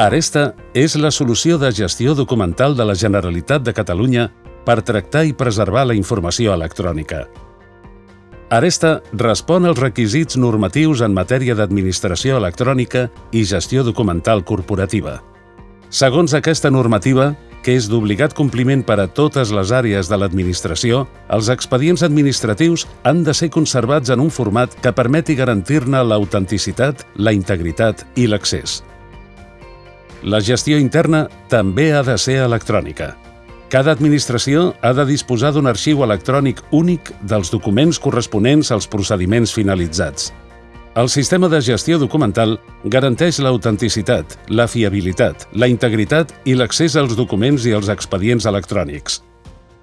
Aresta és la solució de gestió documental de la Generalitat de Catalunya per tractar i preservar la informació electrònica. Aresta respon als requisits normatius en matèria d'administració electrònica i gestió documental corporativa. Segons aquesta normativa, que és d'obligat compliment per a totes les àrees de l'administració, els expedients administratius han de ser conservats en un format que permeti garantir-ne l'autenticitat, la integritat i l'accés. La gestió interna també ha de ser electrònica. Cada administració ha de disposar d'un arxiu electrònic únic dels documents corresponents als procediments finalitzats. El sistema de gestió documental garanteix l'autenticitat, la fiabilitat, la integritat i l'accés als documents i als expedients electrònics.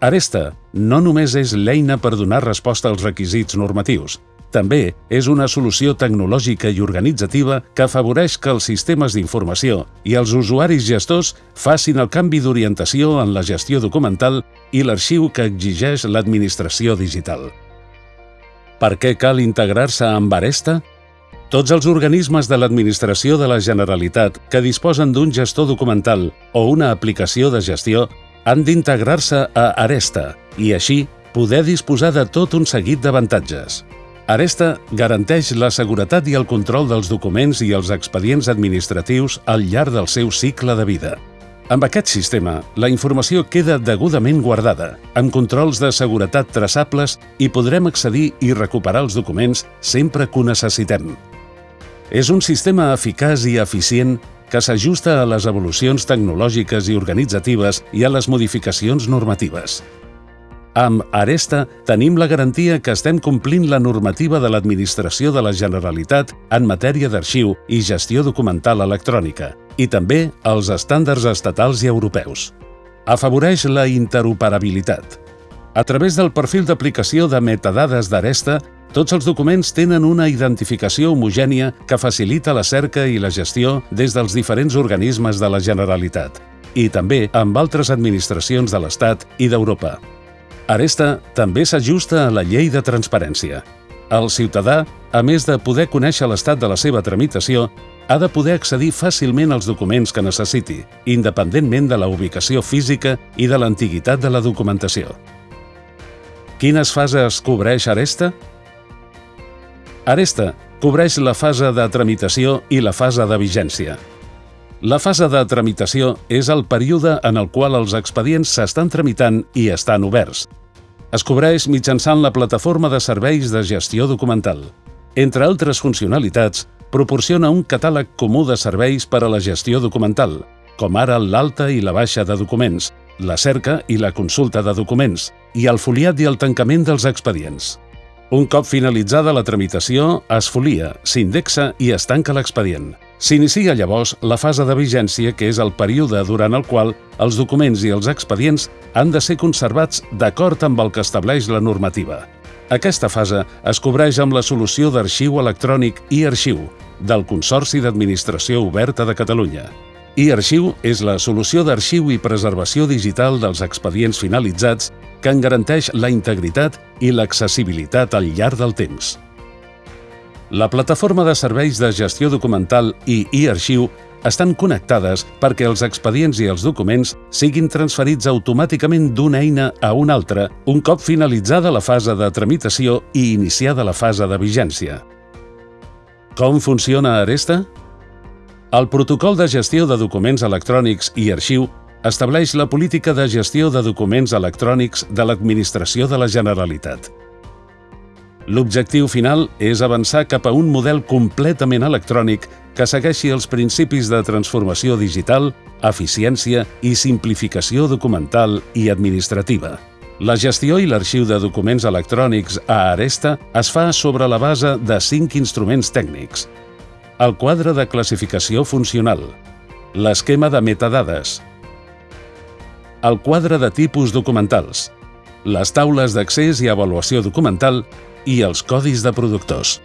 Aresta no només és l'eina per donar resposta als requisits normatius, també és una solució tecnològica i organitzativa que afavoreix que els sistemes d'informació i els usuaris gestors facin el canvi d'orientació en la gestió documental i l'arxiu que exigeix l'administració digital. Per què cal integrar-se amb Aresta? Tots els organismes de l'administració de la Generalitat que disposen d'un gestor documental o una aplicació de gestió han d'integrar-se a Aresta i així poder disposar de tot un seguit d'avantatges. Aresta garanteix la seguretat i el control dels documents i els expedients administratius al llarg del seu cicle de vida. Amb aquest sistema, la informació queda degudament guardada, amb controls de seguretat traçables i podrem accedir i recuperar els documents sempre que ho necessitem. És un sistema eficaç i eficient que s'ajusta a les evolucions tecnològiques i organitzatives i a les modificacions normatives. Amb Aresta tenim la garantia que estem complint la normativa de l'Administració de la Generalitat en matèria d'arxiu i gestió documental electrònica i també els estàndards estatals i europeus. Afavoreix la interoperabilitat. A través del perfil d'aplicació de metadades d'Aresta, tots els documents tenen una identificació homogènia que facilita la cerca i la gestió des dels diferents organismes de la Generalitat i també amb altres administracions de l'Estat i d'Europa. Aresta també s'ajusta a la llei de transparència. El ciutadà, a més de poder conèixer l'estat de la seva tramitació, ha de poder accedir fàcilment als documents que necessiti, independentment de la ubicació física i de l'antiguitat de la documentació. Quines fases cobreix Aresta? Aresta cobreix la fase de tramitació i la fase de vigència. La fase de tramitació és el període en el qual els expedients s'estan tramitant i estan oberts. Es cobreix mitjançant la plataforma de serveis de gestió documental. Entre altres funcionalitats, proporciona un catàleg comú de serveis per a la gestió documental, com ara l'alta i la baixa de documents, la cerca i la consulta de documents, i el foliat i el tancament dels expedients. Un cop finalitzada la tramitació, es folia, s'indexa i es tanca l'expedient. S'inicia llavors la fase de vigència, que és el període durant el qual els documents i els expedients han de ser conservats d'acord amb el que estableix la normativa. Aquesta fase es cobreix amb la solució d'arxiu electrònic i arxiu del Consorci d'Administració Oberta de Catalunya. I arxiu és la solució d'arxiu i preservació digital dels expedients finalitzats que en garanteix la integritat i l'accessibilitat al llarg del temps. La plataforma de serveis de gestió documental i e-arxiu estan connectades perquè els expedients i els documents siguin transferits automàticament d'una eina a una altra un cop finalitzada la fase de tramitació i iniciada la fase de vigència. Com funciona Aresta? El protocol de gestió de documents electrònics i arxiu estableix la política de gestió de documents electrònics de l'Administració de la Generalitat. L'objectiu final és avançar cap a un model completament electrònic que segueixi els principis de transformació digital, eficiència i simplificació documental i administrativa. La gestió i l'arxiu de documents electrònics a Aresta es fa sobre la base de cinc instruments tècnics. El quadre de classificació funcional, l'esquema de metadades, el quadre de tipus documentals, les taules d'accés i avaluació documental i els codis de productors.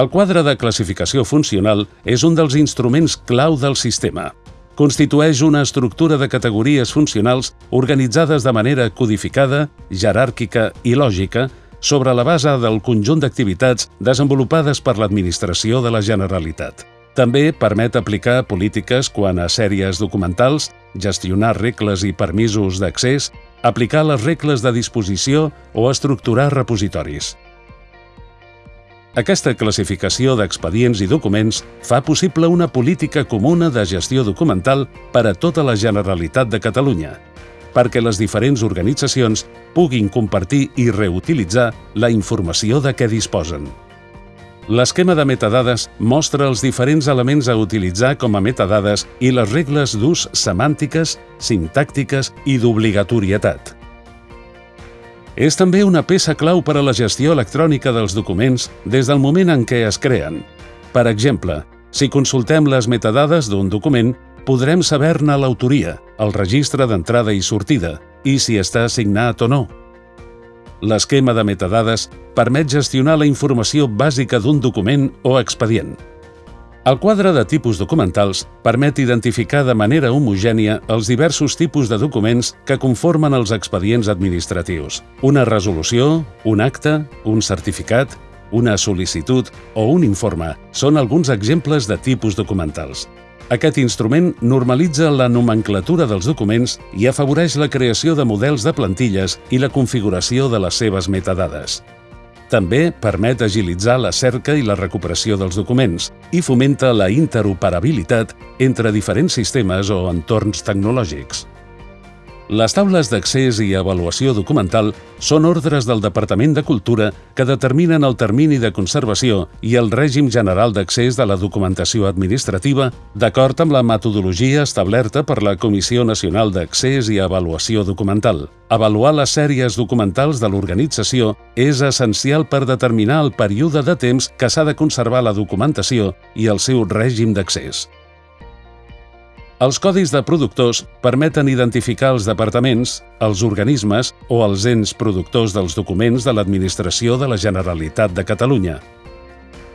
El quadre de classificació funcional és un dels instruments clau del sistema. Constitueix una estructura de categories funcionals organitzades de manera codificada, jeràrquica i lògica sobre la base del conjunt d'activitats desenvolupades per l'administració de la Generalitat. També permet aplicar polítiques quan a sèries documentals, gestionar regles i permisos d'accés, aplicar les regles de disposició o estructurar repositoris. Aquesta classificació d'expedients i documents fa possible una política comuna de gestió documental per a tota la Generalitat de Catalunya, perquè les diferents organitzacions puguin compartir i reutilitzar la informació de què disposen. L'esquema de metadades mostra els diferents elements a utilitzar com a metadades i les regles d'ús semàntiques, sintàctiques i d'obligatorietat. És també una peça clau per a la gestió electrònica dels documents des del moment en què es creen. Per exemple, si consultem les metadades d'un document, podrem saber-ne l'autoria, el registre d'entrada i sortida, i si està assignat o no. L'esquema de metadades permet gestionar la informació bàsica d'un document o expedient. El quadre de tipus documentals permet identificar de manera homogènia els diversos tipus de documents que conformen els expedients administratius. Una resolució, un acte, un certificat, una sol·licitud o un informe són alguns exemples de tipus documentals. Aquest instrument normalitza la nomenclatura dels documents i afavoreix la creació de models de plantilles i la configuració de les seves metadades. També permet agilitzar la cerca i la recuperació dels documents i fomenta la interoperabilitat entre diferents sistemes o entorns tecnològics. Les taules d'accés i avaluació documental són ordres del Departament de Cultura que determinen el termini de conservació i el règim general d'accés de la documentació administrativa d'acord amb la metodologia establerta per la Comissió Nacional d'Accés i Avaluació Documental. Avaluar les sèries documentals de l'organització és essencial per determinar el període de temps que s'ha de conservar la documentació i el seu règim d'accés. Els codis de productors permeten identificar els departaments, els organismes o els ens productors dels documents de l'Administració de la Generalitat de Catalunya.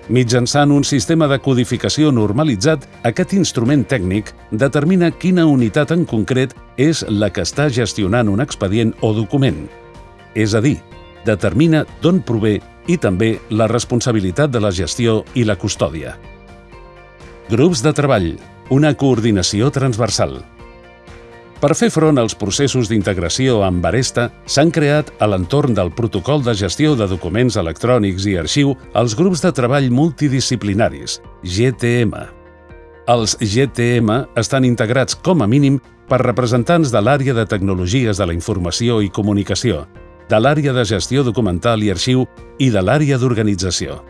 Mitjançant un sistema de codificació normalitzat, aquest instrument tècnic determina quina unitat en concret és la que està gestionant un expedient o document. És a dir, determina d'on prové i també la responsabilitat de la gestió i la custòdia. Grups de treball una coordinació transversal. Per fer front als processos d'integració amb Aresta, s'han creat, a l'entorn del Protocol de Gestió de Documents Electrònics i Arxiu, els grups de treball multidisciplinaris, GTM. Els GTM estan integrats, com a mínim, per representants de l'àrea de Tecnologies de la Informació i Comunicació, de l'àrea de Gestió Documental i Arxiu i de l'àrea d'Organització.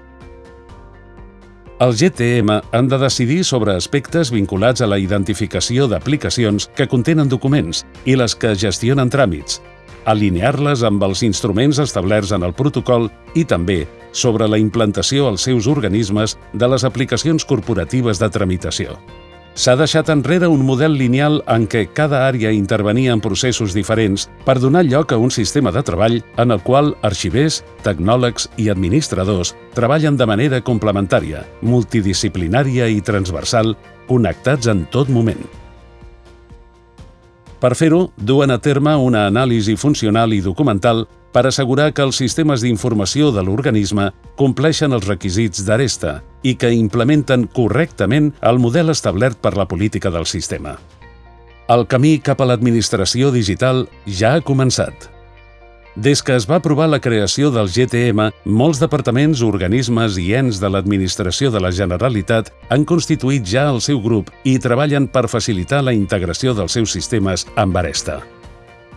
Els GTM han de decidir sobre aspectes vinculats a la identificació d'aplicacions que contenen documents i les que gestionen tràmits, alinear-les amb els instruments establerts en el protocol i també sobre la implantació als seus organismes de les aplicacions corporatives de tramitació. S'ha deixat enrere un model lineal en què cada àrea intervenia en processos diferents per donar lloc a un sistema de treball en el qual arxivers, tecnòlegs i administradors treballen de manera complementària, multidisciplinària i transversal, connectats en tot moment. Per fer-ho, duen a terme una anàlisi funcional i documental per assegurar que els sistemes d'informació de l'organisme compleixen els requisits d'Aresta i que implementen correctament el model establert per la política del sistema. El camí cap a l'administració digital ja ha començat. Des que es va aprovar la creació del GTM, molts departaments, organismes i ens de l'administració de la Generalitat han constituït ja el seu grup i treballen per facilitar la integració dels seus sistemes amb Aresta.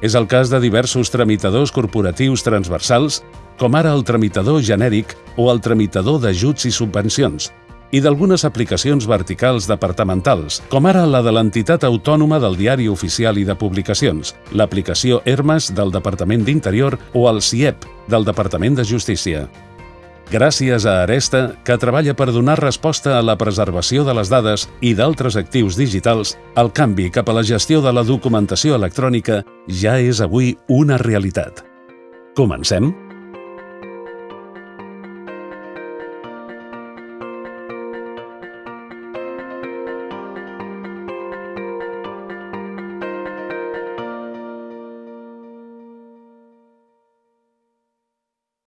És el cas de diversos tramitadors corporatius transversals, com ara el tramitador genèric o el tramitador d'ajuts i subvencions, i d'algunes aplicacions verticals departamentals, com ara la de l'entitat autònoma del Diari Oficial i de Publicacions, l'aplicació Hermes del Departament d'Interior o el CIEP del Departament de Justícia gràcies a Aresta, que treballa per donar resposta a la preservació de les dades i d'altres actius digitals, el canvi cap a la gestió de la documentació electrònica ja és avui una realitat. Comencem?